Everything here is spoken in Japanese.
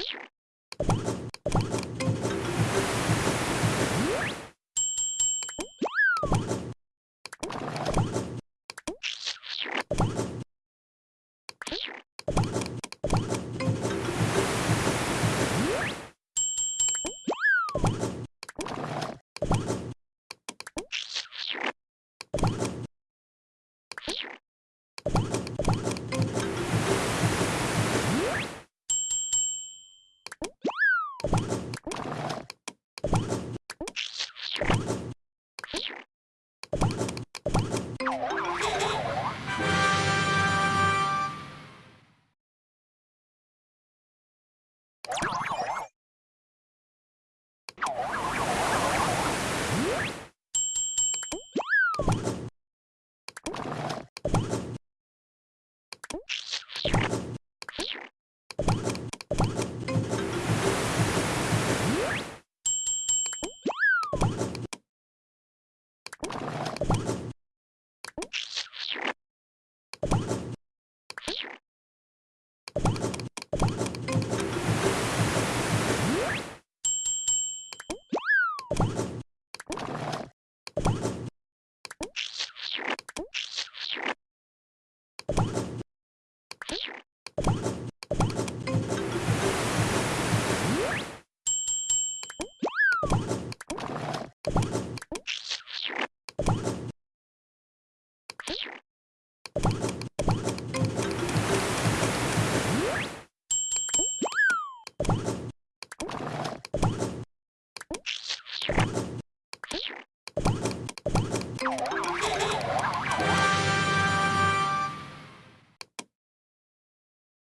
you you you you